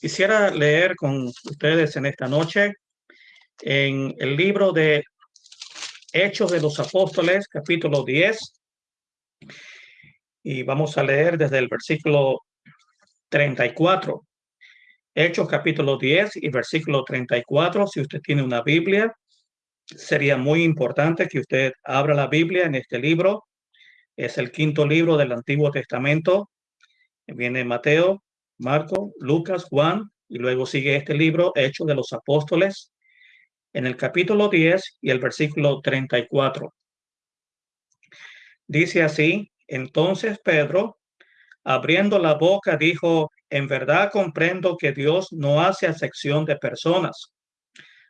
Quisiera leer con ustedes en esta noche en el libro de Hechos de los Apóstoles, capítulo 10. Y vamos a leer desde el versículo 34. Hechos capítulo 10 y versículo 34. Si usted tiene una Biblia, sería muy importante que usted abra la Biblia en este libro. Es el quinto libro del Antiguo Testamento. Viene Mateo, Marco, Lucas, Juan, y luego sigue este libro, Hechos de los Apóstoles, en el capítulo 10 y el versículo 34. Dice así, entonces Pedro, abriendo la boca, dijo, en verdad comprendo que Dios no hace acepción de personas,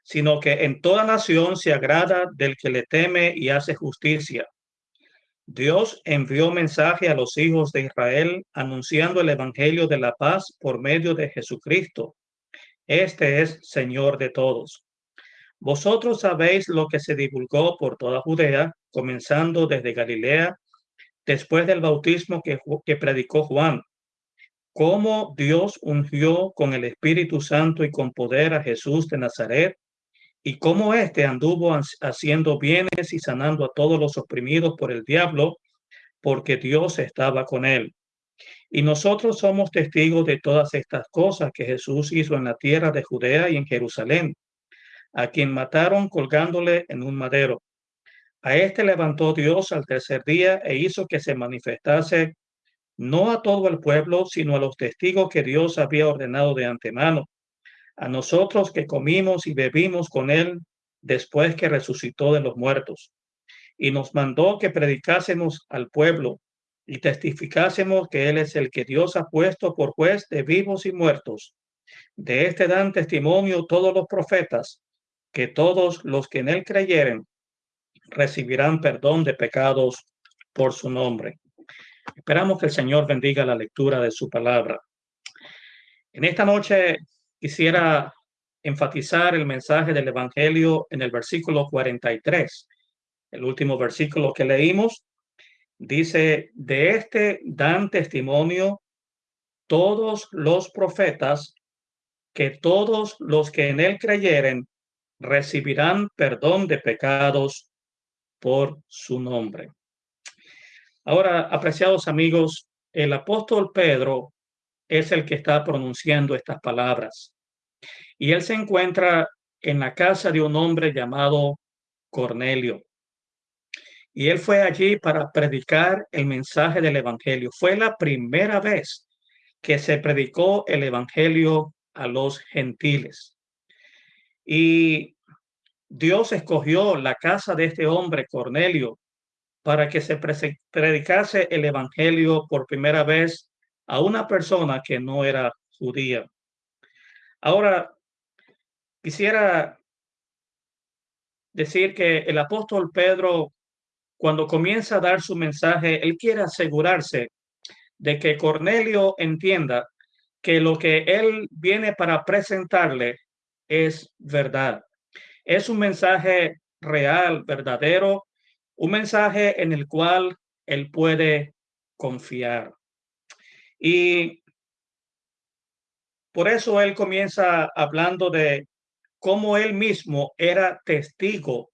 sino que en toda nación se agrada del que le teme y hace justicia. Dios envió mensaje a los hijos de Israel anunciando el Evangelio de la paz por medio de Jesucristo. Este es Señor de todos. Vosotros sabéis lo que se divulgó por toda Judea, comenzando desde Galilea, después del bautismo que, que predicó Juan, cómo Dios ungió con el Espíritu Santo y con poder a Jesús de Nazaret, y cómo éste anduvo haciendo bienes y sanando a todos los oprimidos por el diablo, porque Dios estaba con él. Y nosotros somos testigos de todas estas cosas que Jesús hizo en la tierra de Judea y en Jerusalén, a quien mataron colgándole en un madero. A este levantó Dios al tercer día e hizo que se manifestase no a todo el pueblo, sino a los testigos que Dios había ordenado de antemano a nosotros que comimos y bebimos con él después que resucitó de los muertos. Y nos mandó que predicásemos al pueblo y testificásemos que él es el que Dios ha puesto por juez de vivos y muertos. De este dan testimonio todos los profetas, que todos los que en él creyeren recibirán perdón de pecados por su nombre. Esperamos que el Señor bendiga la lectura de su palabra. En esta noche quisiera enfatizar el mensaje del Evangelio en el versículo 43. El último versículo que leímos dice, de este dan testimonio todos los profetas que todos los que en él creyeren recibirán perdón de pecados por su nombre. Ahora, apreciados amigos, el apóstol Pedro es el que está pronunciando estas palabras. Y él se encuentra en la casa de un hombre llamado Cornelio. Y él fue allí para predicar el mensaje del Evangelio. Fue la primera vez que se predicó el Evangelio a los gentiles. Y Dios escogió la casa de este hombre, Cornelio, para que se predicase el Evangelio por primera vez a una persona que no era judía. Ahora, quisiera decir que el apóstol Pedro, cuando comienza a dar su mensaje, él quiere asegurarse de que Cornelio entienda que lo que él viene para presentarle es verdad. Es un mensaje real, verdadero, un mensaje en el cual él puede confiar. Y por eso él comienza hablando de cómo él mismo era testigo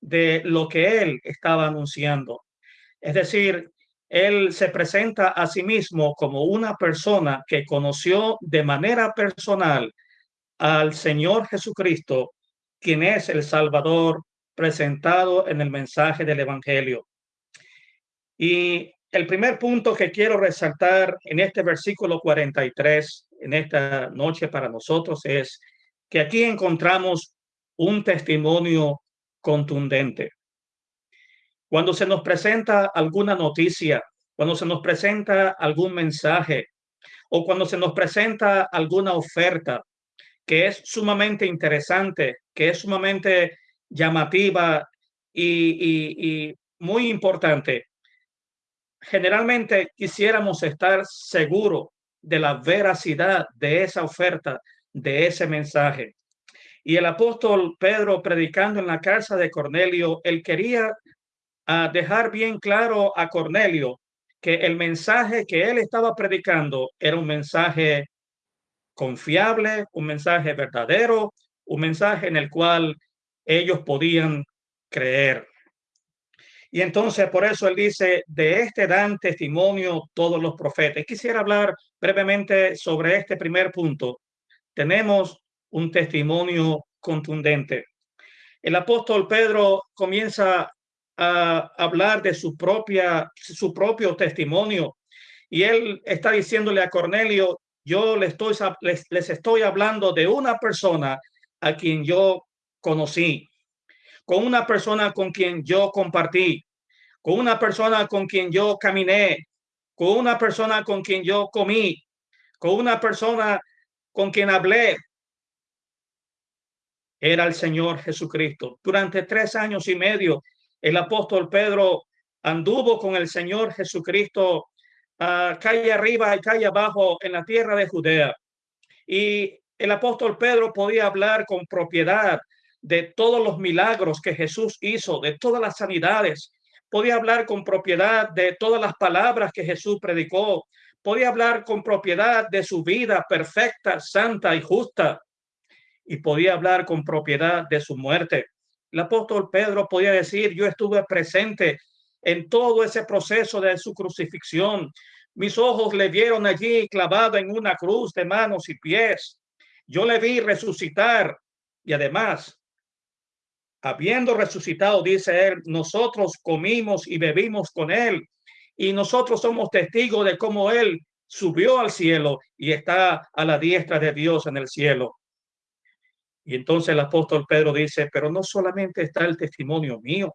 de lo que él estaba anunciando. Es decir, él se presenta a sí mismo como una persona que conoció de manera personal al Señor Jesucristo, quien es el Salvador presentado en el mensaje del Evangelio. Y el primer punto que quiero resaltar en este versículo 43, en esta noche para nosotros, es que aquí encontramos un testimonio contundente. Cuando se nos presenta alguna noticia, cuando se nos presenta algún mensaje o cuando se nos presenta alguna oferta que es sumamente interesante, que es sumamente llamativa y, y muy importante, generalmente quisiéramos estar seguros de la veracidad de esa oferta, de ese mensaje. Y el apóstol Pedro, predicando en la casa de Cornelio, él quería ah, dejar bien claro a Cornelio que el mensaje que él estaba predicando era un mensaje confiable, un mensaje verdadero, un mensaje en el cual ellos podían creer. Y entonces por eso él dice, de este dan testimonio todos los profetas. Quisiera hablar brevemente sobre este primer punto. Tenemos un testimonio contundente. El apóstol Pedro comienza a hablar de su propia, su propio testimonio y él está diciéndole a Cornelio, yo les estoy, les, les estoy hablando de una persona a quien yo conocí con una persona con quien yo compartí, con una persona con quien yo caminé, con una persona con quien yo comí, con una persona con quien hablé. Era el Señor Jesucristo. Durante tres años y medio, el apóstol Pedro anduvo con el Señor Jesucristo a calle arriba y calle abajo en la tierra de Judea. Y el apóstol Pedro podía hablar con propiedad de todos los milagros que Jesús hizo, de todas las sanidades. Podía hablar con propiedad de todas las palabras que Jesús predicó. Podía hablar con propiedad de su vida perfecta, santa y justa. Y podía hablar con propiedad de su muerte. El apóstol Pedro podía decir, yo estuve presente en todo ese proceso de su crucifixión. Mis ojos le vieron allí clavado en una cruz de manos y pies. Yo le vi resucitar y además habiendo resucitado, dice él, nosotros comimos y bebimos con él y nosotros somos testigos de cómo él subió al cielo y está a la diestra de Dios en el cielo. Y entonces el apóstol Pedro dice, pero no solamente está el testimonio mío,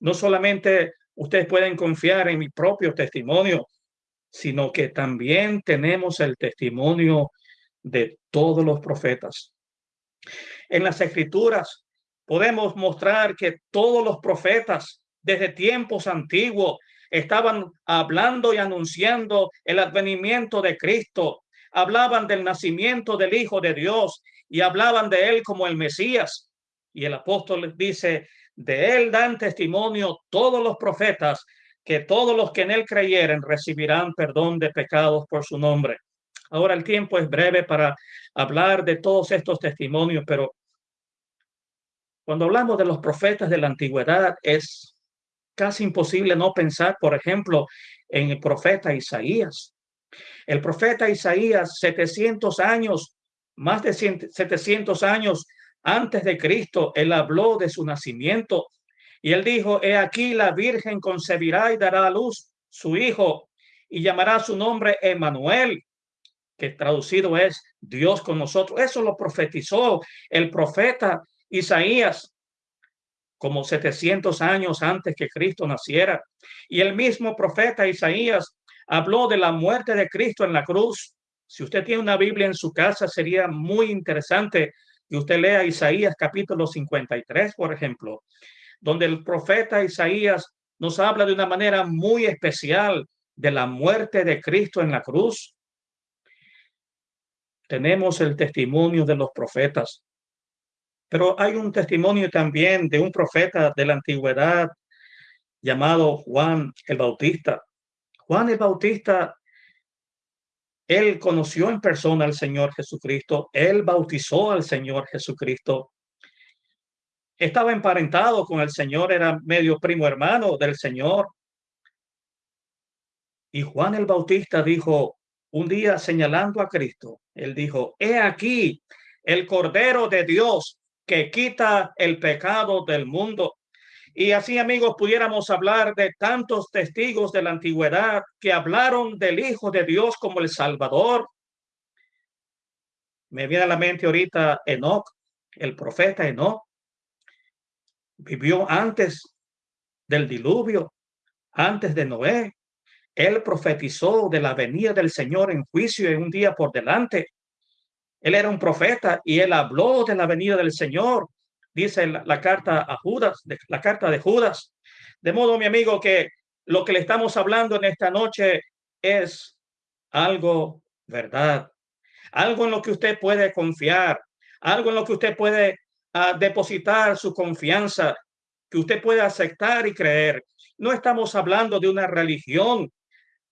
no solamente ustedes pueden confiar en mi propio testimonio, sino que también tenemos el testimonio de todos los profetas. En las escrituras podemos mostrar que todos los profetas desde tiempos antiguos estaban hablando y anunciando el advenimiento de Cristo, hablaban del nacimiento del Hijo de Dios y hablaban de él como el Mesías. Y el apóstol dice, de él dan testimonio todos los profetas que todos los que en él creyeren recibirán perdón de pecados por su nombre. Ahora el tiempo es breve para hablar de todos estos testimonios, pero cuando hablamos de los profetas de la antigüedad, es casi imposible no pensar, por ejemplo, en el profeta Isaías. El profeta Isaías, 700 años, más de 700 años antes de Cristo, él habló de su nacimiento y él dijo, he aquí la Virgen concebirá y dará a luz su hijo y llamará su nombre Emanuel, que traducido es Dios con nosotros. Eso lo profetizó el profeta Isaías como 700 años antes que Cristo naciera. Y el mismo profeta Isaías habló de la muerte de Cristo en la cruz. Si usted tiene una Biblia en su casa, sería muy interesante que usted lea Isaías capítulo 53, por ejemplo, donde el profeta Isaías nos habla de una manera muy especial de la muerte de Cristo en la cruz. Tenemos el testimonio de los profetas. Pero hay un testimonio también de un profeta de la antigüedad llamado Juan el Bautista. Juan el Bautista, él conoció en persona al Señor Jesucristo, él bautizó al Señor Jesucristo. Estaba emparentado con el Señor, era medio primo hermano del Señor. Y Juan el Bautista dijo un día señalando a Cristo, él dijo, he aquí el Cordero de Dios que quita el pecado del mundo. Y así, amigos, pudiéramos hablar de tantos testigos de la antigüedad que hablaron del Hijo de Dios como el Salvador. Me viene a la mente ahorita Enoch, el profeta Enoch. Vivió antes del diluvio, antes de Noé. Él profetizó de la venida del Señor en juicio en un día por delante. Él era un profeta y él habló de la venida del Señor, dice la, carta a Judas, de, la carta de Judas. De modo, mi amigo, que lo que le estamos hablando en esta noche es algo verdad, algo en lo que usted puede confiar, algo en lo que usted puede ah, depositar su confianza, que usted puede aceptar y creer. No estamos hablando de una religión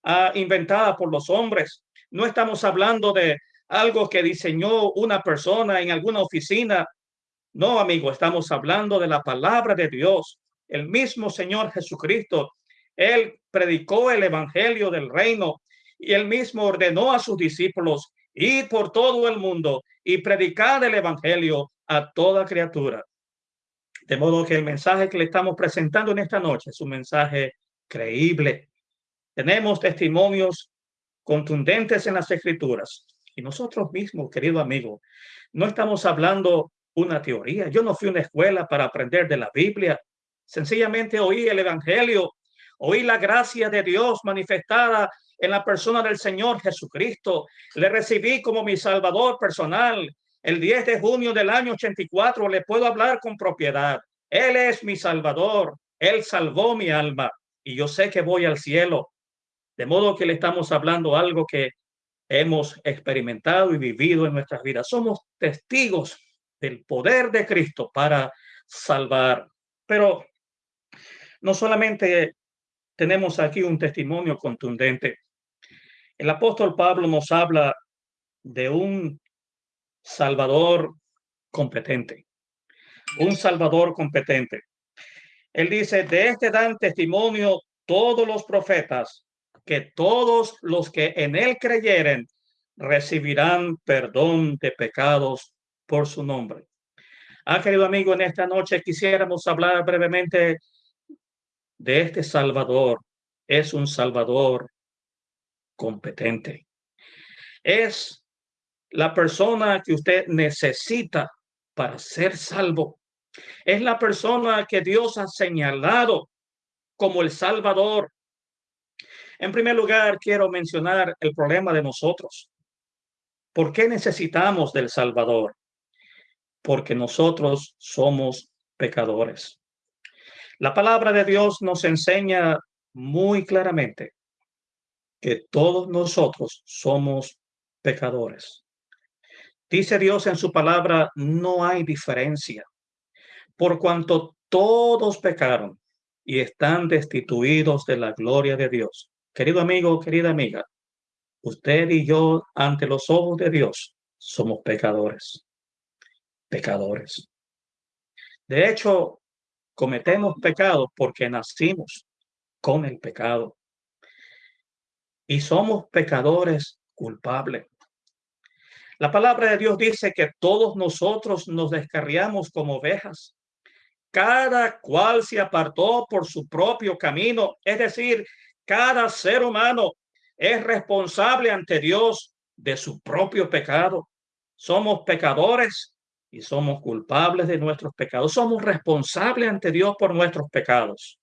ah, inventada por los hombres, no estamos hablando de algo que diseñó una persona en alguna oficina. No, amigo, estamos hablando de la palabra de Dios. El mismo Señor Jesucristo, Él predicó el Evangelio del reino y Él mismo ordenó a sus discípulos ir por todo el mundo y predicar el Evangelio a toda criatura. De modo que el mensaje que le estamos presentando en esta noche es un mensaje creíble. Tenemos testimonios contundentes en las escrituras. Y nosotros mismos, querido amigo, no estamos hablando una teoría. Yo no fui a una escuela para aprender de la Biblia. Sencillamente oí el Evangelio, oí la gracia de Dios manifestada en la persona del Señor Jesucristo. Le recibí como mi Salvador personal el 10 de junio del año 84 le puedo hablar con propiedad. Él es mi salvador. Él salvó mi alma y yo sé que voy al cielo. De modo que le estamos hablando algo que hemos experimentado y vivido en nuestras vidas. Somos testigos del poder de Cristo para salvar. Pero no solamente tenemos aquí un testimonio contundente. El apóstol Pablo nos habla de un Salvador competente. Un Salvador competente. Él dice, de este dan testimonio todos los profetas, que todos los que en él creyeren recibirán perdón de pecados por su nombre. Ah, querido amigo, en esta noche quisiéramos hablar brevemente de este Salvador. Es un Salvador competente. Es la persona que usted necesita para ser salvo. Es la persona que Dios ha señalado como el Salvador. En primer lugar, quiero mencionar el problema de nosotros. ¿Por qué necesitamos del Salvador? Porque nosotros somos pecadores. La palabra de Dios nos enseña muy claramente que todos nosotros somos pecadores. Dice Dios en su palabra, no hay diferencia, por cuanto todos pecaron y están destituidos de la gloria de Dios. Querido amigo, querida amiga, usted y yo ante los ojos de Dios somos pecadores, pecadores. De hecho, cometemos pecado porque nacimos con el pecado y somos pecadores culpables. La palabra de Dios dice que todos nosotros nos descarriamos como ovejas. Cada cual se apartó por su propio camino. Es decir, cada ser humano es responsable ante Dios de su propio pecado. Somos pecadores y somos culpables de nuestros pecados. Somos responsables ante Dios por nuestros pecados.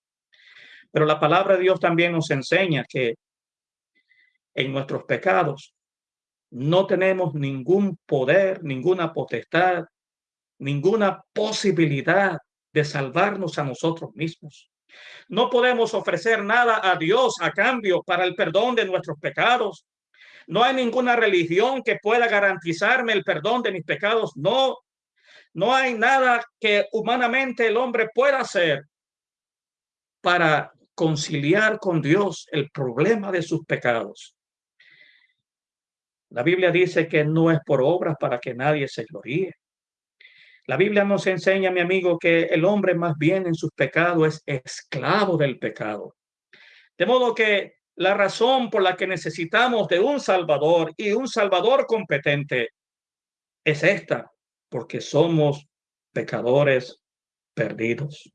Pero la palabra de Dios también nos enseña que en nuestros pecados no tenemos ningún poder, ninguna potestad, ninguna posibilidad de salvarnos a nosotros mismos. No podemos ofrecer nada a Dios a cambio para el perdón de nuestros pecados. No hay ninguna religión que pueda garantizarme el perdón de mis pecados. No, no hay nada que humanamente el hombre pueda hacer para conciliar con Dios el problema de sus pecados. La Biblia dice que no es por obras para que nadie se gloríe. La Biblia nos enseña, mi amigo, que el hombre más bien en sus pecados es esclavo del pecado. De modo que la razón por la que necesitamos de un Salvador y un Salvador competente es esta, porque somos pecadores perdidos,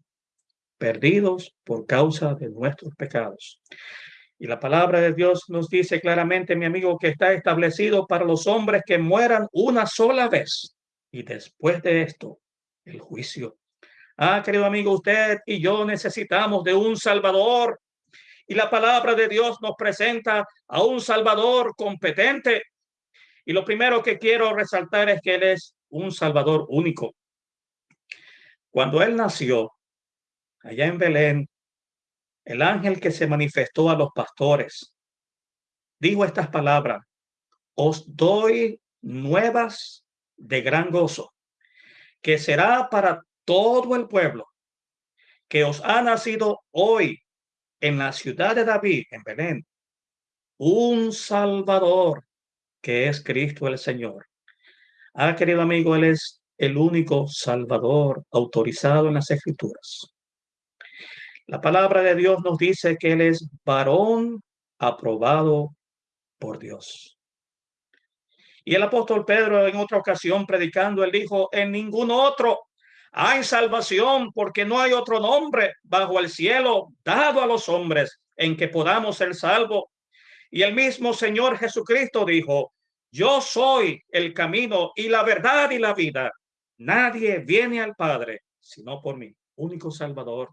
perdidos por causa de nuestros pecados. Y la palabra de Dios nos dice claramente, mi amigo, que está establecido para los hombres que mueran una sola vez. Y después de esto, el juicio. Ah, querido amigo, usted y yo necesitamos de un Salvador. Y la palabra de Dios nos presenta a un Salvador competente. Y lo primero que quiero resaltar es que Él es un Salvador único. Cuando Él nació allá en Belén, el ángel que se manifestó a los pastores dijo estas palabras, os doy nuevas de gran gozo, que será para todo el pueblo, que os ha nacido hoy en la ciudad de David, en Belén, un Salvador, que es Cristo el Señor. Ah, querido amigo, Él es el único Salvador autorizado en las Escrituras. La palabra de Dios nos dice que Él es varón aprobado por Dios. Y el apóstol Pedro en otra ocasión predicando, él dijo, en ningún otro hay salvación porque no hay otro nombre bajo el cielo dado a los hombres en que podamos ser salvos. Y el mismo Señor Jesucristo dijo, yo soy el camino y la verdad y la vida. Nadie viene al Padre sino por mí, único Salvador.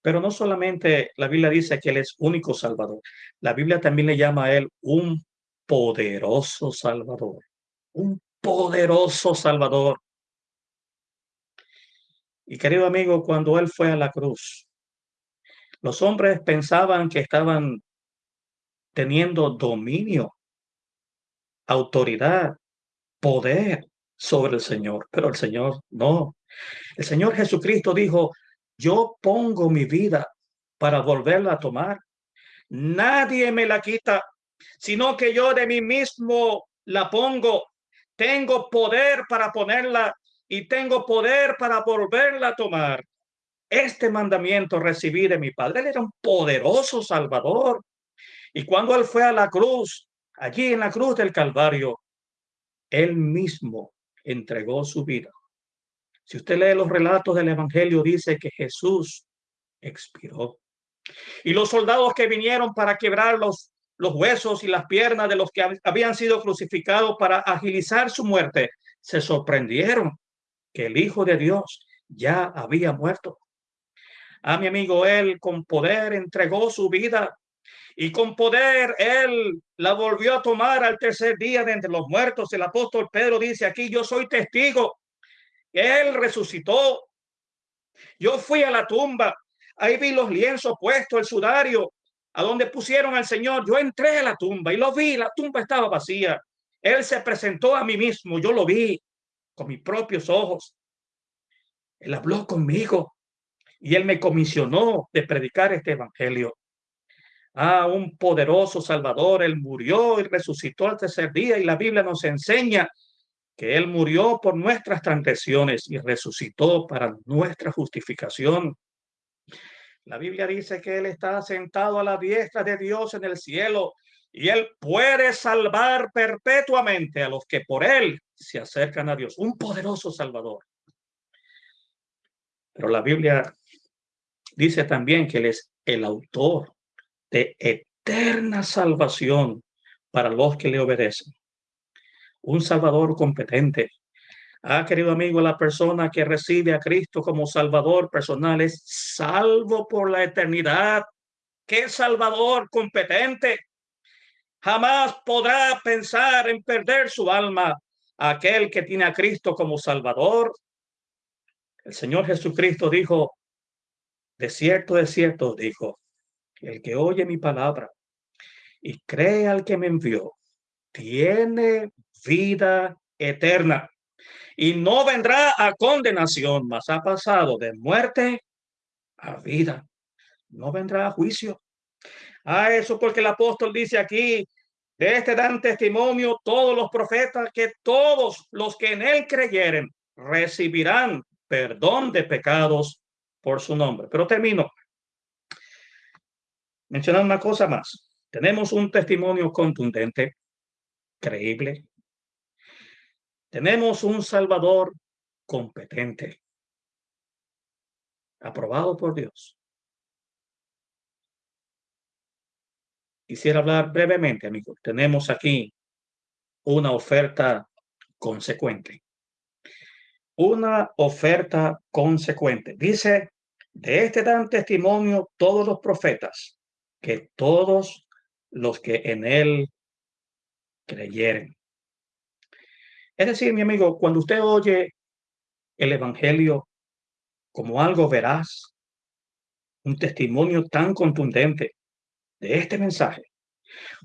Pero no solamente la Biblia dice que Él es único Salvador, la Biblia también le llama a Él un poderoso Salvador, un poderoso Salvador. Y querido amigo, cuando Él fue a la cruz, los hombres pensaban que estaban teniendo dominio, autoridad, poder sobre el Señor, pero el Señor no. El Señor Jesucristo dijo, yo pongo mi vida para volverla a tomar. Nadie me la quita, sino que yo de mí mismo la pongo. Tengo poder para ponerla y tengo poder para volverla a tomar. Este mandamiento recibí de mi Padre. Él era un poderoso Salvador. Y cuando él fue a la cruz, allí en la cruz del Calvario, él mismo entregó su vida. Si usted lee los relatos del Evangelio, dice que Jesús expiró. Y los soldados que vinieron para quebrar los, huesos y las piernas de los que habían sido crucificados para agilizar su muerte, se sorprendieron que el Hijo de Dios ya había muerto. A mi amigo, él con poder entregó su vida y con poder él la volvió a tomar al tercer día de entre los muertos. El apóstol Pedro dice aquí, yo soy testigo. Él resucitó. Yo fui a la tumba. Ahí vi los lienzos puestos, el sudario, a donde pusieron al Señor. Yo entré a la tumba y lo vi. La tumba estaba vacía. Él se presentó a mí mismo. Yo lo vi con mis propios ojos. Él habló conmigo y él me comisionó de predicar este evangelio a un poderoso Salvador. Él murió y resucitó al tercer día y la Biblia nos enseña que Él murió por nuestras transgresiones y resucitó para nuestra justificación. La Biblia dice que Él está sentado a la diestra de Dios en el cielo y Él puede salvar perpetuamente a los que por Él se acercan a Dios. Un poderoso Salvador. Pero la Biblia dice también que Él es el autor de eterna salvación para los que le obedecen. Un Salvador competente. Ah, querido amigo, la persona que recibe a Cristo como Salvador personal es salvo por la eternidad. ¿Qué Salvador competente? Jamás podrá pensar en perder su alma aquel que tiene a Cristo como Salvador. El Señor Jesucristo dijo, de cierto, de cierto, dijo, el que oye mi palabra y cree al que me envió, tiene vida eterna y no vendrá a condenación, mas ha pasado de muerte a vida. No vendrá a juicio. A eso porque el apóstol dice aquí, de este dan testimonio todos los profetas que todos los que en él creyeren recibirán perdón de pecados por su nombre. Pero termino mencionar una cosa más. Tenemos un testimonio contundente, creíble. Tenemos un Salvador competente, aprobado por Dios. Quisiera hablar brevemente, amigos. Tenemos aquí una oferta consecuente. Una oferta consecuente. Dice, de este dan testimonio todos los profetas que todos los que en él creyeren. Es decir, mi amigo, cuando usted oye el Evangelio como algo veraz, un testimonio tan contundente de este mensaje,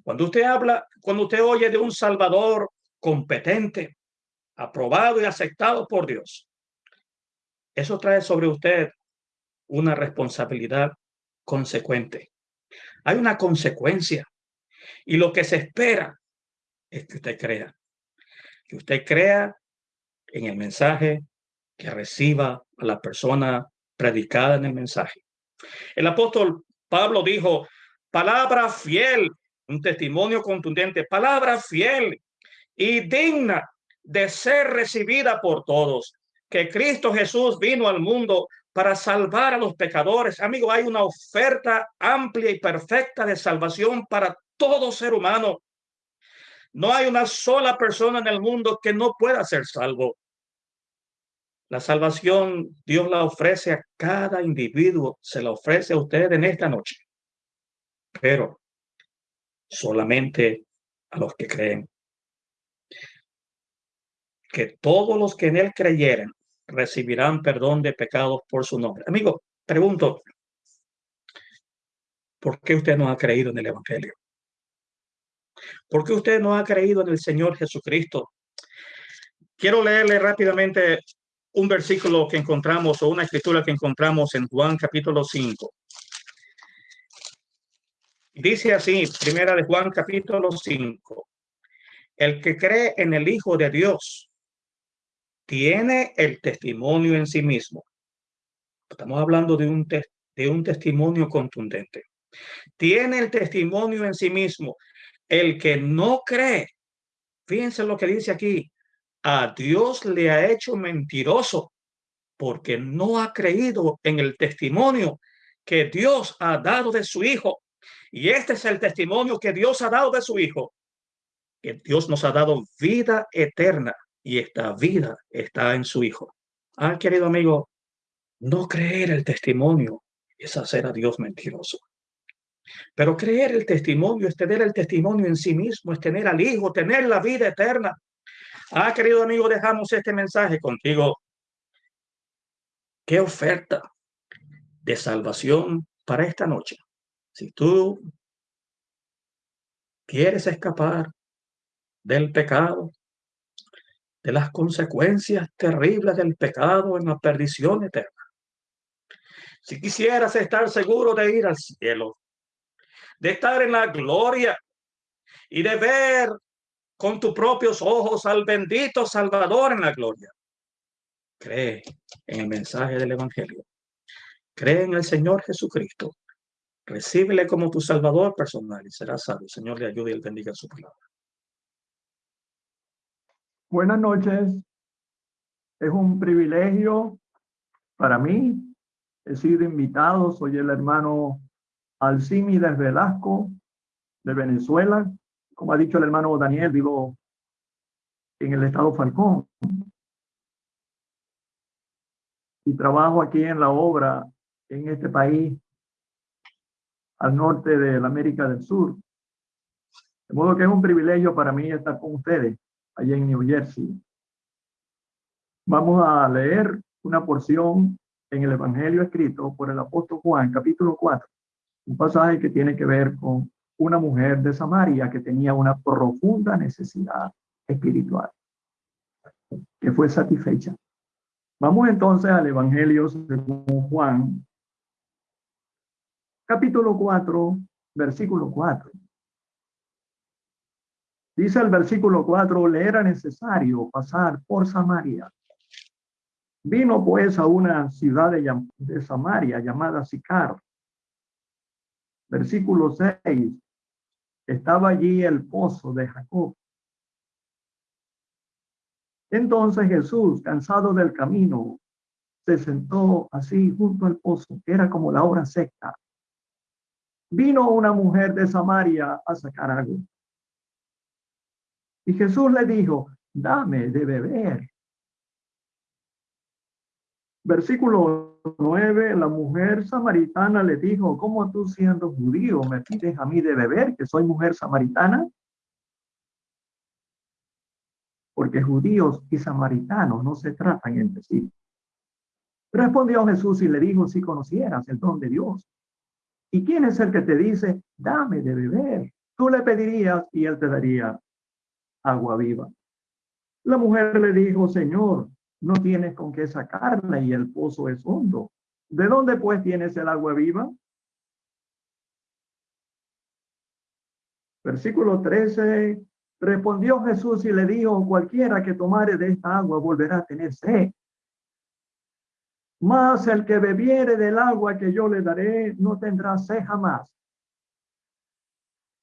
cuando usted habla, cuando usted oye de un Salvador competente, aprobado y aceptado por Dios, eso trae sobre usted una responsabilidad consecuente hay una consecuencia. Y lo que se espera es que usted crea. Que usted crea en el mensaje que reciba a la persona predicada en el mensaje. El apóstol Pablo dijo, palabra fiel, un testimonio contundente, palabra fiel y digna de ser recibida por todos, que Cristo Jesús vino al mundo para salvar a los pecadores. Amigo, hay una oferta amplia y perfecta de salvación para todo ser humano. No hay una sola persona en el mundo que no pueda ser salvo. La salvación Dios la ofrece a cada individuo, se la ofrece a usted en esta noche, pero solamente a los que creen. Que todos los que en él creyeren recibirán perdón de pecados por su nombre. Amigo, pregunto, ¿por qué usted no ha creído en el Evangelio? ¿Por qué usted no ha creído en el Señor Jesucristo? Quiero leerle rápidamente un versículo que encontramos o una escritura que encontramos en Juan capítulo 5. Dice así, primera de Juan capítulo 5. El que cree en el Hijo de Dios tiene el testimonio en sí mismo. Estamos hablando de un, de un testimonio contundente. Tiene el testimonio en sí mismo. El que no cree, fíjense lo que dice aquí, a Dios le ha hecho mentiroso porque no ha creído en el testimonio que Dios ha dado de su Hijo. Y este es el testimonio que Dios ha dado de su Hijo, que Dios nos ha dado vida eterna y esta vida está en su Hijo. Ah, querido amigo, no creer el testimonio es hacer a Dios mentiroso. Pero creer el testimonio es tener el testimonio en sí mismo, es tener al Hijo, tener la vida eterna. Ah, querido amigo, dejamos este mensaje contigo. Qué oferta de salvación para esta noche. Si tú quieres escapar del pecado, de las consecuencias terribles del pecado en la perdición eterna. Si quisieras estar seguro de ir al cielo, de estar en la gloria y de ver con tus propios ojos al bendito Salvador en la gloria. Cree en el mensaje del Evangelio. Cree en el Señor Jesucristo. Recíbele como tu Salvador personal y serás salvo. Señor le ayude y bendiga su palabra. Buenas noches. Es un privilegio para mí. He sido invitado. Soy el hermano Alcímides Velasco de Venezuela como ha dicho el hermano Daniel, vivo en el estado Falcón. Y trabajo aquí en la obra en este país al norte de la América del Sur. De modo que es un privilegio para mí estar con ustedes allá en New Jersey. Vamos a leer una porción en el Evangelio escrito por el apóstol Juan, capítulo 4, un pasaje que tiene que ver con una mujer de Samaria que tenía una profunda necesidad espiritual, que fue satisfecha. Vamos entonces al Evangelio según Juan, capítulo 4, versículo 4. Dice el versículo 4, le era necesario pasar por Samaria. Vino pues a una ciudad de, de Samaria llamada Sicar. Versículo 6 estaba allí el pozo de Jacob. Entonces Jesús, cansado del camino, se sentó así junto al pozo, que era como la hora seca. Vino una mujer de Samaria a sacar agua. Y Jesús le dijo, dame de beber. Versículo 9, la mujer samaritana le dijo, ¿cómo tú siendo judío me pides a mí de beber, que soy mujer samaritana? Porque judíos y samaritanos no se tratan entre sí. Respondió Jesús y le dijo, si conocieras el don de Dios. ¿Y quién es el que te dice, dame de beber? Tú le pedirías y él te daría agua viva. La mujer le dijo, Señor, no tienes con qué sacarla y el pozo es hondo. ¿De dónde pues tienes el agua viva? Versículo 13, Respondió Jesús y le dijo, cualquiera que tomare de esta agua volverá a tener sed. Mas el que bebiere del agua que yo le daré no tendrá sed jamás,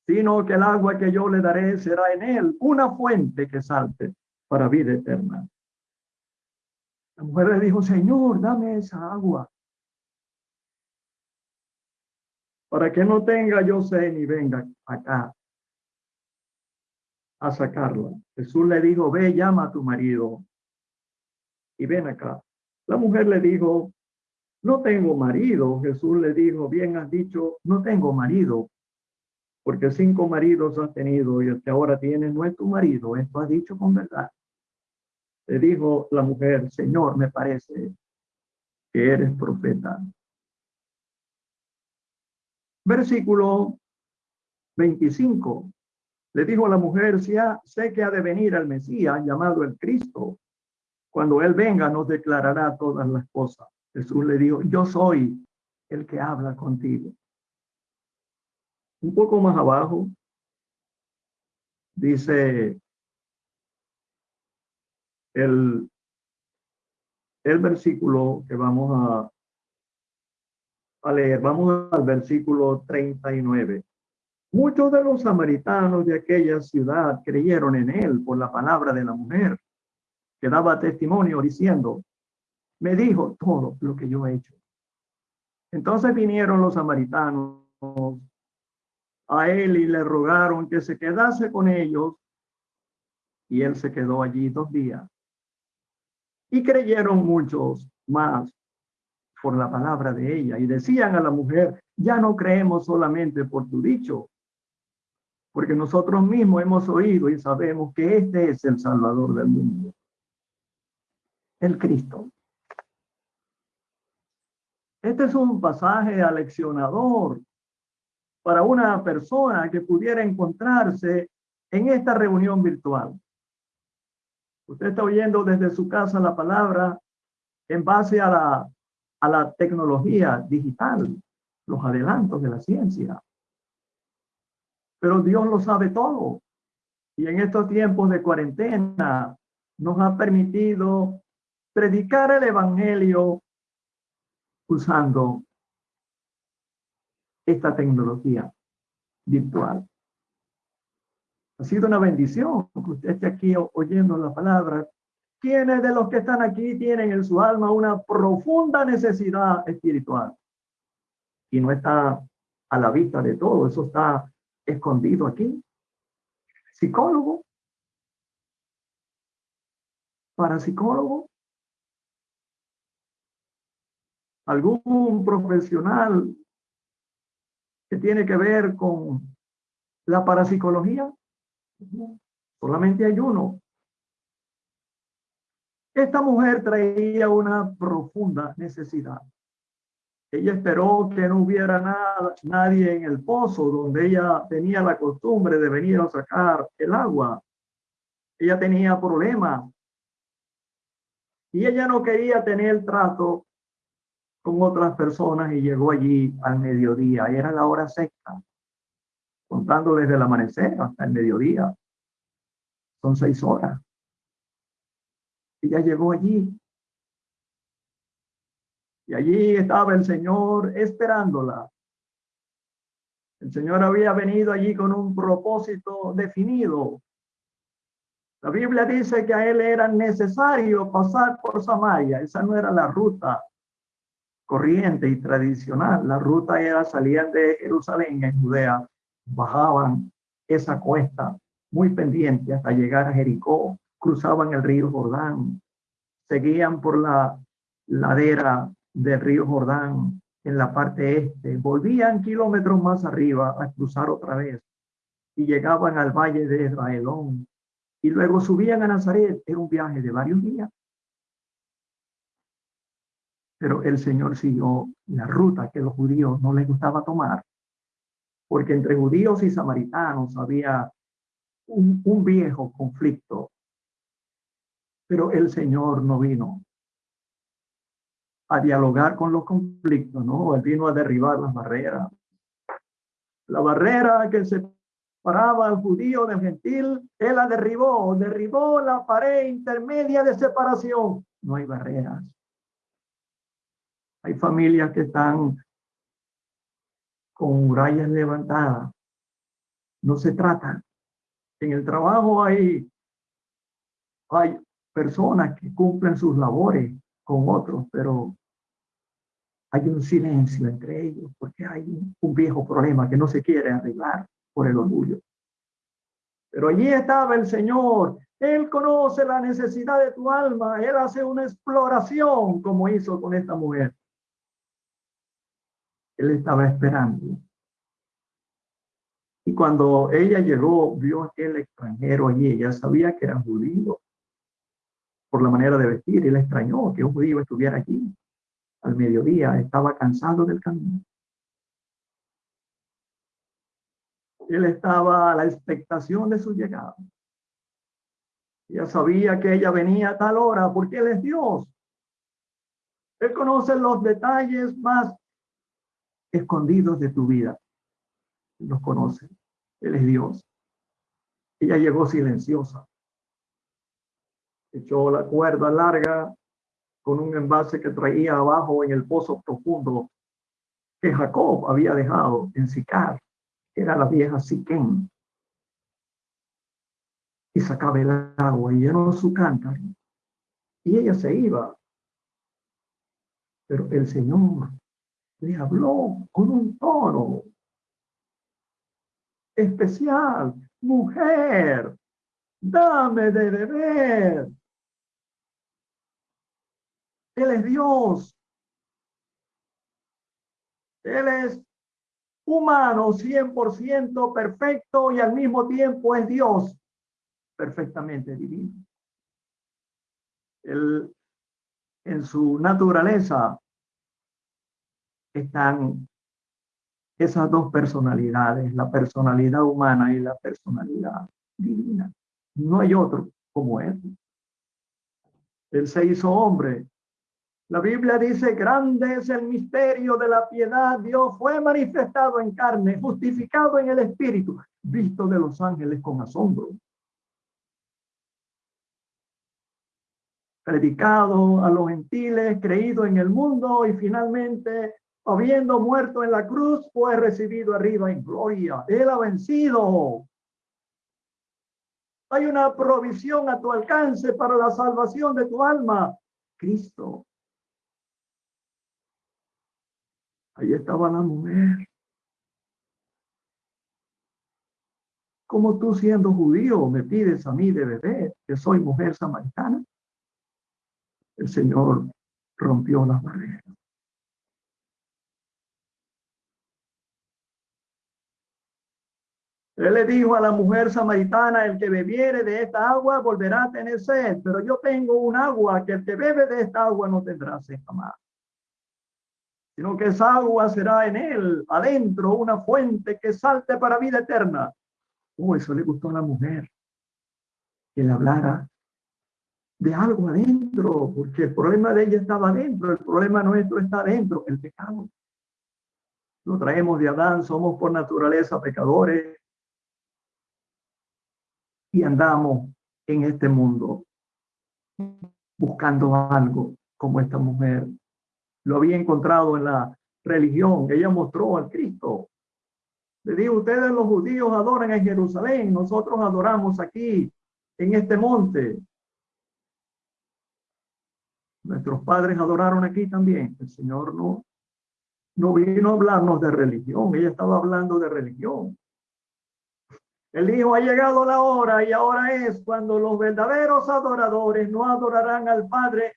sino que el agua que yo le daré será en él una fuente que salte para vida eterna. La mujer le dijo, Señor, dame esa agua para que no tenga yo sed ni venga acá a sacarla. Jesús le dijo, ve, llama a tu marido y ven acá. La mujer le dijo, no tengo marido. Jesús le dijo, bien has dicho, no tengo marido, porque cinco maridos has tenido y ahora tienes no es tu marido. Esto has dicho con verdad. Le dijo la mujer, Señor, me parece que eres profeta. Versículo 25. Le dijo la mujer, sé que ha de venir el Mesías llamado el Cristo. Cuando él venga nos declarará todas las cosas. Jesús le dijo, yo soy el que habla contigo. Un poco más abajo dice el, el versículo que vamos a, a leer. Vamos al versículo 39. Muchos de los samaritanos de aquella ciudad creyeron en él por la palabra de la mujer, que daba testimonio diciendo, me dijo todo lo que yo he hecho. Entonces vinieron los samaritanos a él y le rogaron que se quedase con ellos, y él se quedó allí dos días. Y creyeron muchos más por la palabra de ella, y decían a la mujer, ya no creemos solamente por tu dicho, porque nosotros mismos hemos oído y sabemos que este es el Salvador del mundo, el Cristo. Este es un pasaje aleccionador para una persona que pudiera encontrarse en esta reunión virtual. Usted está oyendo desde su casa la palabra en base a la, a la tecnología digital, los adelantos de la ciencia pero Dios lo sabe todo. Y en estos tiempos de cuarentena nos ha permitido predicar el Evangelio usando esta tecnología virtual. Ha sido una bendición que usted esté aquí oyendo la palabra. ¿Quiénes de los que están aquí tienen en su alma una profunda necesidad espiritual? Y no está a la vista de todo, eso está escondido aquí. Psicólogo. Parapsicólogo. Algún profesional que tiene que ver con la parapsicología. Solamente hay uno. Esta mujer traía una profunda necesidad. Ella esperó que no hubiera nada, nadie en el pozo donde ella tenía la costumbre de venir a sacar el agua. Ella tenía problemas. Y ella no quería tener trato con otras personas y llegó allí al mediodía. Era la hora sexta, contando desde el amanecer hasta el mediodía. Son seis horas. Ella llegó allí y allí estaba el Señor esperándola. El Señor había venido allí con un propósito definido. La Biblia dice que a él era necesario pasar por Samaria. Esa no era la ruta corriente y tradicional. La ruta era salir de Jerusalén en Judea, bajaban esa cuesta muy pendiente hasta llegar a Jericó, cruzaban el río Jordán, seguían por la ladera del río Jordán en la parte este, volvían kilómetros más arriba a cruzar otra vez y llegaban al valle de Israelón y luego subían a Nazaret. Era un viaje de varios días. Pero el Señor siguió la ruta que los judíos no les gustaba tomar, porque entre judíos y samaritanos había un, viejo conflicto. Pero el Señor no vino a dialogar con los conflictos, ¿no? Él vino a derribar las barreras. La barrera que separaba al judío del gentil, él la derribó, derribó la pared intermedia de separación. No hay barreras. Hay familias que están con murallas. No se trata. En el trabajo hay, hay personas que cumplen sus labores con otros, pero hay un silencio entre ellos porque hay un viejo problema que no se quiere arreglar por el orgullo. Pero allí estaba el Señor. Él conoce la necesidad de tu alma. Él hace una exploración como hizo con esta mujer. Él estaba esperando. Y cuando ella llegó, vio a aquel extranjero allí. Ella sabía que era judío por la manera de vestir. Él extrañó que un judío estuviera allí al mediodía. Estaba cansado del camino. Él estaba a la expectación de su llegada. Ya sabía que ella venía a tal hora porque Él es Dios. Él conoce los detalles más escondidos de tu vida. Los conoce. Él es Dios. Ella llegó silenciosa. Echó la cuerda larga con un envase que traía abajo en el pozo profundo que Jacob había dejado en Sicar era la vieja Siquén. Y sacaba el agua y llenó su cántaro. Y ella se iba. Pero el Señor le habló con un tono especial. Mujer, dame de beber. Él es Dios. Él es humano 100% perfecto y al mismo tiempo es Dios perfectamente divino. Él, en su naturaleza están esas dos personalidades, la personalidad humana y la personalidad divina. No hay otro como él. Él se hizo hombre la Biblia dice, grande es el misterio de la piedad. Dios fue manifestado en carne, justificado en el Espíritu, visto de los ángeles con asombro. Predicado a los gentiles, creído en el mundo y finalmente, habiendo muerto en la cruz, fue recibido arriba en gloria. Él ha vencido. Hay una provisión a tu alcance para la salvación de tu alma. Cristo Ahí estaba la mujer. Como tú siendo judío me pides a mí de beber, que soy mujer samaritana? El Señor rompió las barreras. Él le dijo a la mujer samaritana, el que bebiere de esta agua volverá a tener sed, pero yo tengo un agua que el que bebe de esta agua no tendrá sed jamás sino que esa agua será en él, adentro, una fuente que salte para vida eterna. Oh, eso le gustó a la mujer, que le hablara de algo adentro, porque el problema de ella estaba adentro, el problema nuestro está adentro, el pecado. Lo traemos de Adán, somos por naturaleza pecadores y andamos en este mundo buscando algo como esta mujer lo había encontrado en la religión. Ella mostró al Cristo. Le dijo, ustedes los judíos adoran en Jerusalén, nosotros adoramos aquí, en este monte. Nuestros padres adoraron aquí también. El Señor no, no vino a hablarnos de religión, ella estaba hablando de religión. Él dijo, ha llegado la hora y ahora es cuando los verdaderos adoradores no adorarán al Padre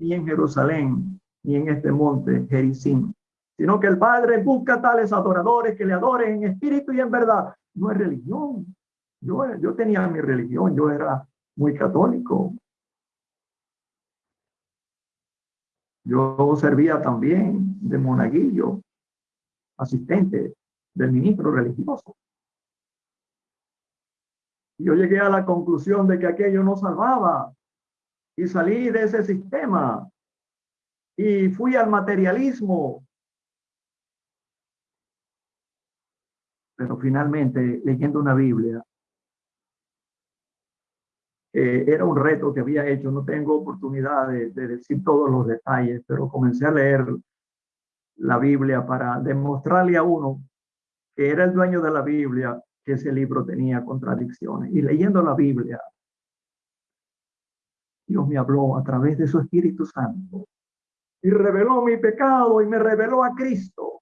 ni en Jerusalén, ni en este monte Jericín, sino que el Padre busca tales adoradores que le adoren en espíritu y en verdad. No es religión. Yo, yo tenía mi religión, yo era muy católico. Yo servía también de monaguillo, asistente del ministro religioso. Yo llegué a la conclusión de que aquello no salvaba y salí de ese sistema y fui al materialismo. Pero finalmente, leyendo una Biblia, eh, era un reto que había hecho. No tengo oportunidad de, de decir todos los detalles, pero comencé a leer la Biblia para demostrarle a uno que era el dueño de la Biblia, que ese libro tenía contradicciones. Y leyendo la Biblia, Dios me habló a través de su Espíritu Santo y reveló mi pecado y me reveló a Cristo.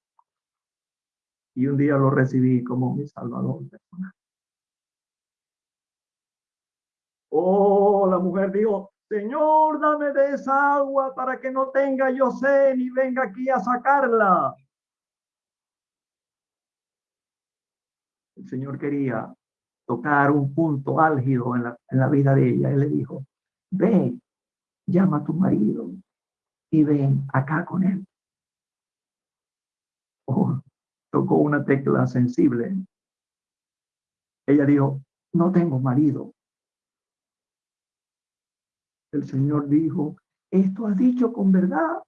Y un día lo recibí como mi Salvador Oh, la mujer dijo, Señor, dame de esa agua para que no tenga yo sed ni venga aquí a sacarla. El Señor quería tocar un punto álgido en la, en la vida de ella. Él le dijo, ve, llama a tu marido y ven acá con él. Oh, tocó una tecla sensible. Ella dijo, no tengo marido. El Señor dijo, esto has dicho con verdad.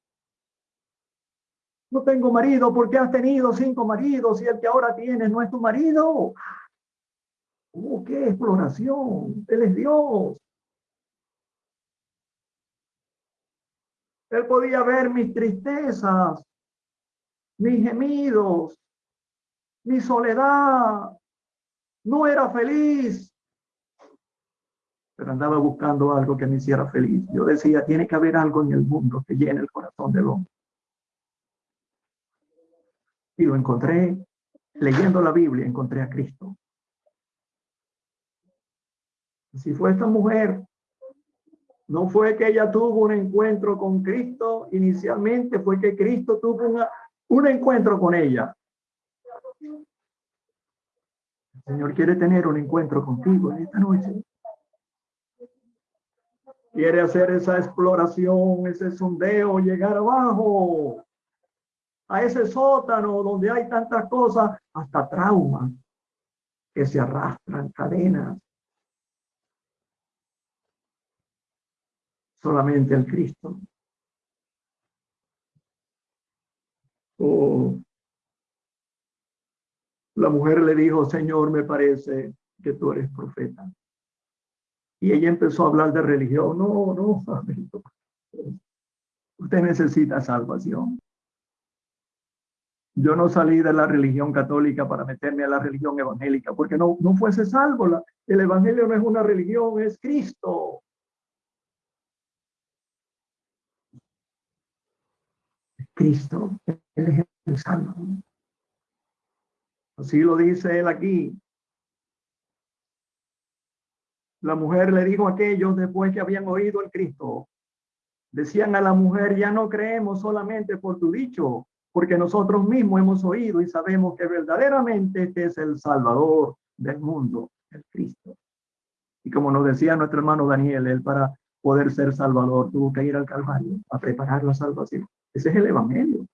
No tengo marido porque has tenido cinco maridos y el que ahora tienes no es tu marido. Oh, qué exploración. Él es Dios. Él podía ver mis tristezas, mis gemidos, mi soledad. No era feliz pero andaba buscando algo que me hiciera feliz. Yo decía, tiene que haber algo en el mundo que llene el corazón del hombre. Y lo encontré leyendo la Biblia, encontré a Cristo. Si fue esta mujer, no fue que ella tuvo un encuentro con Cristo inicialmente, fue que Cristo tuvo una, un encuentro con ella. El Señor quiere tener un encuentro contigo en esta noche quiere hacer esa exploración, ese sondeo, llegar abajo, a ese sótano donde hay tantas cosas, hasta traumas que se arrastran, cadenas. Solamente el Cristo. Oh. La mujer le dijo, Señor, me parece que tú eres profeta. Y ella empezó a hablar de religión. No, no, usted necesita salvación. Yo no salí de la religión católica para meterme a la religión evangélica, porque no, no fuese salvo. La, el evangelio no es una religión, es Cristo. Cristo, Él es el salvo. Así lo dice Él aquí. La mujer le dijo a aquellos después que habían oído el Cristo. Decían a la mujer, ya no creemos solamente por tu dicho, porque nosotros mismos hemos oído y sabemos que verdaderamente este es el Salvador del mundo, el Cristo. Y como nos decía nuestro hermano Daniel, él para poder ser Salvador tuvo que ir al Calvario a preparar la salvación. Ese es el Evangelio.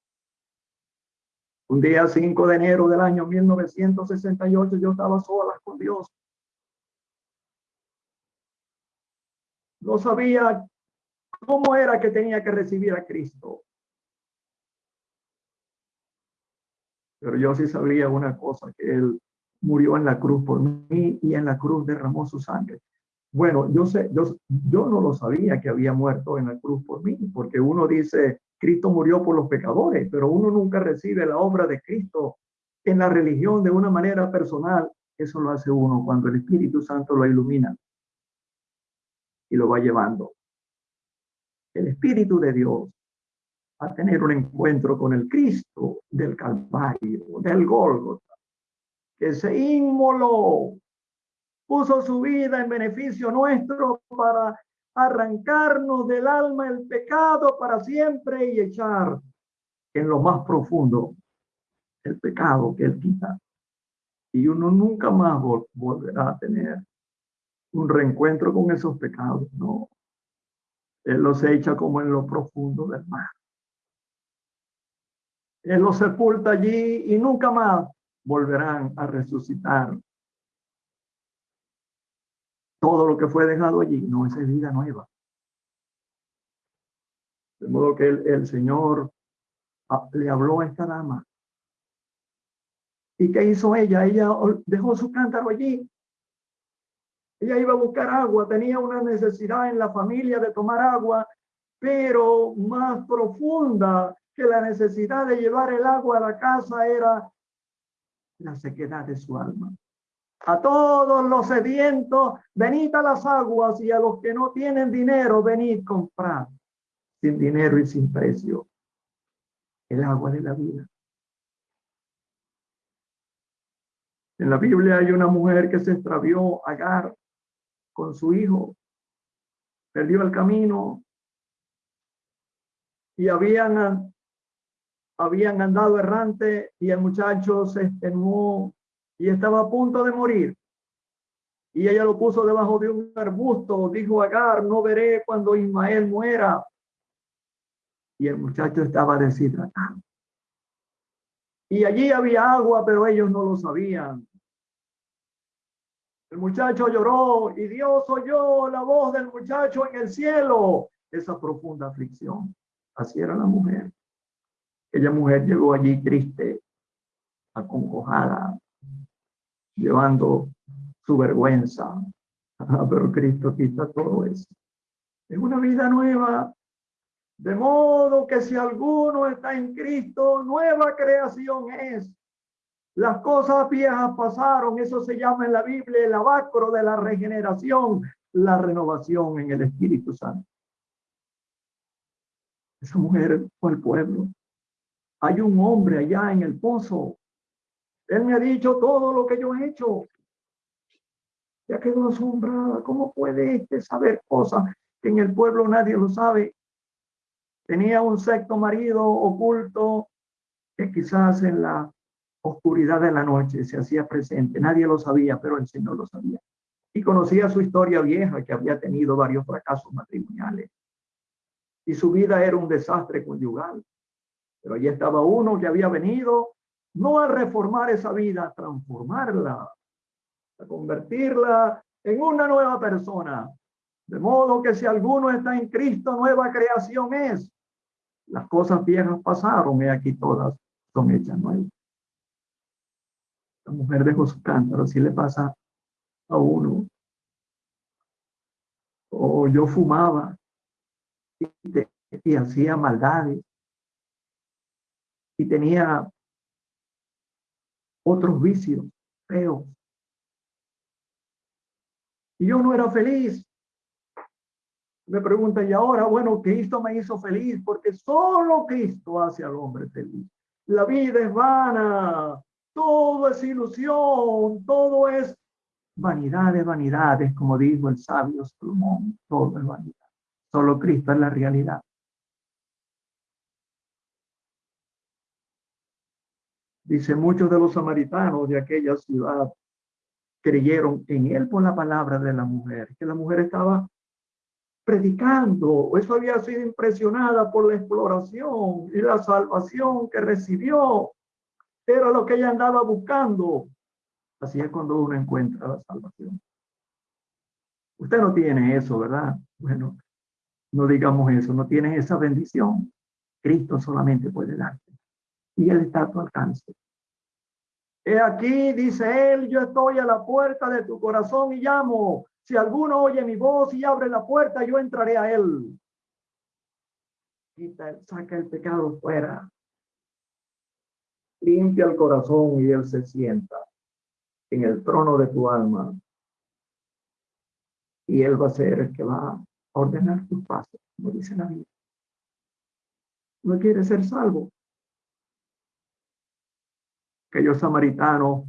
Un día 5 de enero del año 1968 yo estaba sola con Dios no sabía cómo era que tenía que recibir a Cristo. Pero yo sí sabía una cosa, que Él murió en la cruz por mí y en la cruz derramó su sangre. Bueno, yo sé, yo, yo no lo sabía que había muerto en la cruz por mí, porque uno dice, Cristo murió por los pecadores, pero uno nunca recibe la obra de Cristo en la religión de una manera personal. Eso lo hace uno cuando el Espíritu Santo lo ilumina y lo va llevando. El Espíritu de Dios a tener un encuentro con el Cristo del Calvario, del Gólgota, que se inmoló, puso su vida en beneficio nuestro para arrancarnos del alma el pecado para siempre y echar en lo más profundo el pecado que él quita. Y uno nunca más volverá a tener un reencuentro con esos pecados, no. Él los echa como en lo profundo del mar. Él los sepulta allí y nunca más volverán a resucitar. Todo lo que fue dejado allí no es vida nueva. De modo que el, Señor ah, le habló a esta dama ¿Y qué hizo ella? Ella dejó su cántaro allí. Ella iba a buscar agua, tenía una necesidad en la familia de tomar agua, pero más profunda que la necesidad de llevar el agua a la casa era la sequedad de su alma. A todos los sedientos, venid a las aguas y a los que no tienen dinero, venid comprar sin dinero y sin precio el agua de la vida. En la Biblia hay una mujer que se extravió, Agar, con su hijo, perdió el camino y habían, habían andado errante y el muchacho se extenuó y estaba a punto de morir. Y ella lo puso debajo de un arbusto, dijo Agar, no veré cuando Ismael muera. Y el muchacho estaba deshidratado. Y allí había agua, pero ellos no lo sabían. El muchacho lloró y Dios oyó la voz del muchacho en el cielo. Esa profunda aflicción. Así era la mujer. Aquella mujer llegó allí triste, acongojada, llevando su vergüenza. Ah, pero Cristo quita todo eso. Es una vida nueva. De modo que si alguno está en Cristo, nueva creación es. Las cosas viejas pasaron, eso se llama en la Biblia el abacro de la regeneración, la renovación en el Espíritu Santo. Esa mujer fue al pueblo. Hay un hombre allá en el pozo. Él me ha dicho todo lo que yo he hecho. Ya quedó asombrada. ¿Cómo puede este saber cosas que en el pueblo nadie lo sabe? Tenía un sexto marido oculto que quizás en la oscuridad de la noche se hacía presente. Nadie lo sabía, pero el Señor lo sabía. Y conocía su historia vieja, que había tenido varios fracasos matrimoniales. Y su vida era un desastre conyugal. Pero allí estaba uno que había venido no a reformar esa vida, a transformarla, a convertirla en una nueva persona. De modo que si alguno está en Cristo, nueva creación es. Las cosas viejas pasaron y aquí todas son hechas nuevas. La mujer dejó su cántaro, si le pasa a uno. O yo fumaba y, hacía maldades. Y tenía otros vicios feos. Y yo no era feliz. Me pregunta, y ahora, bueno, Cristo me hizo feliz porque solo Cristo hace al hombre feliz. La vida es vana, todo es ilusión, todo es vanidad de vanidades, como dijo el sabio Salomón, todo es vanidad. Solo Cristo es la realidad. Dice, muchos de los samaritanos de aquella ciudad creyeron en él por la palabra de la mujer, que la mujer estaba predicando, eso había sido impresionada por la exploración y la salvación que recibió era lo que ella andaba buscando. Así es cuando uno encuentra la salvación. Usted no tiene eso, ¿verdad? Bueno, no digamos eso, no tiene esa bendición. Cristo solamente puede darte. Y Él está a tu alcance. He aquí, dice Él, yo estoy a la puerta de tu corazón y llamo. Si alguno oye mi voz y abre la puerta, yo entraré a Él. Quita, saca el pecado fuera limpia el corazón y Él se sienta en el trono de tu alma. Y Él va a ser el que va a ordenar tus pasos, como dice la Biblia. No quiere ser salvo. Aquellos samaritanos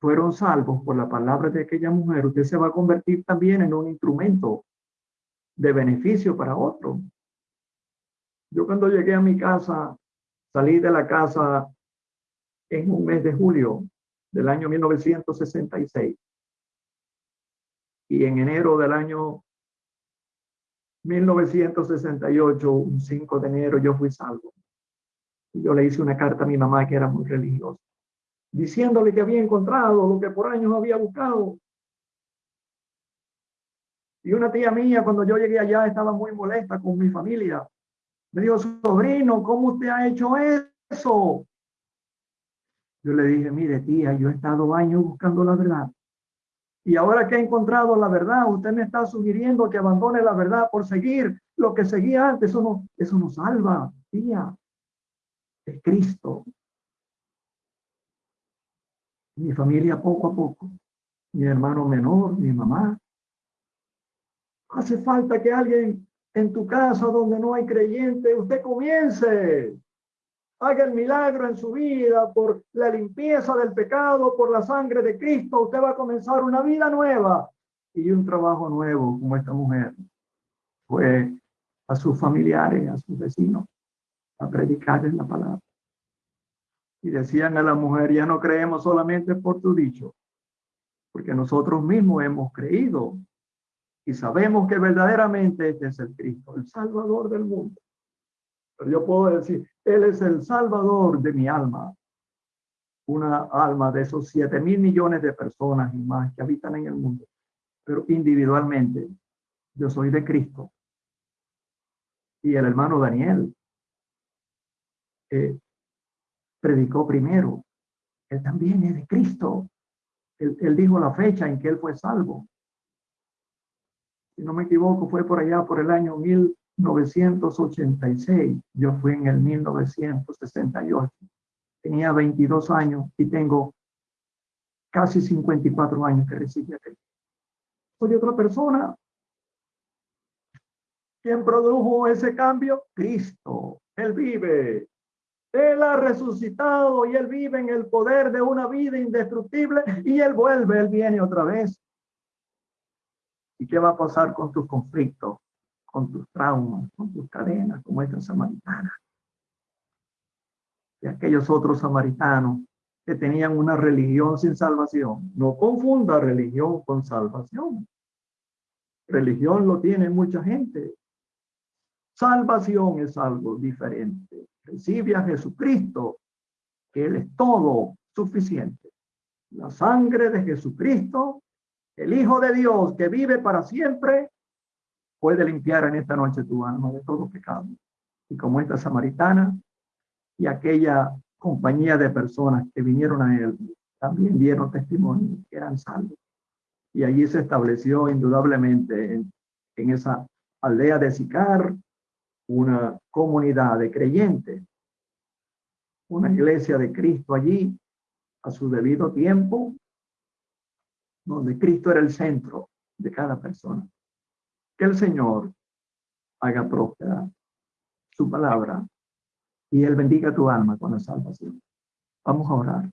fueron salvos por la palabra de aquella mujer. Usted se va a convertir también en un instrumento de beneficio para otro. Yo cuando llegué a mi casa Salí de la casa en un mes de julio del año 1966. Y en enero del año 1968, un 5 de enero, yo fui salvo. Yo le hice una carta a mi mamá que era muy religiosa, diciéndole que había encontrado lo que por años había buscado. Y una tía mía, cuando yo llegué allá, estaba muy molesta con mi familia me dijo, sobrino, ¿cómo usted ha hecho eso? Yo le dije, mire tía, yo he estado años buscando la verdad. Y ahora que he encontrado la verdad, usted me está sugiriendo que abandone la verdad por seguir lo que seguía antes. Eso no, eso no salva, tía. Cristo. Mi familia poco a poco. Mi hermano menor, mi mamá. Hace falta que alguien en tu casa donde no hay creyente, usted comience haga el milagro en su vida por la limpieza del pecado, por la sangre de Cristo, usted va a comenzar una vida nueva y un trabajo nuevo como esta mujer. Fue a sus familiares, a sus vecinos, a predicarles la palabra. Y decían a la mujer, ya no creemos solamente por tu dicho, porque nosotros mismos hemos creído y sabemos que verdaderamente este es el Cristo, el Salvador del mundo. Pero yo puedo decir, Él es el salvador de mi alma. Una alma de esos siete mil millones de personas y más que habitan en el mundo. Pero individualmente, yo soy de Cristo. Y el hermano Daniel eh, predicó primero. Él también es de Cristo. Él, él dijo la fecha en que él fue salvo. Si no me equivoco, fue por allá por el año mil 1986, yo fui en el 1968. Tenía 22 años y tengo casi 54 años que recibí a. Soy otra persona. ¿Quién produjo ese cambio? Cristo. Él vive. Él ha resucitado y Él vive en el poder de una vida indestructible y Él vuelve, Él viene otra vez. ¿Y qué va a pasar con tus conflictos? con tus traumas, con tus cadenas, como esta samaritana. Y aquellos otros samaritanos que tenían una religión sin salvación. No confunda religión con salvación. Religión lo tiene mucha gente. Salvación es algo diferente. Recibe a Jesucristo, que Él es todo suficiente. La sangre de Jesucristo, el Hijo de Dios que vive para siempre, puede limpiar en esta noche tu alma de todo pecado. Y como esta samaritana y aquella compañía de personas que vinieron a él, también dieron testimonio que eran salvos. Y allí se estableció indudablemente en, en esa aldea de Sicar una comunidad de creyentes, una iglesia de Cristo allí a su debido tiempo, donde Cristo era el centro de cada persona. Que el Señor haga próspera su palabra y Él bendiga tu alma con la salvación. Vamos a orar.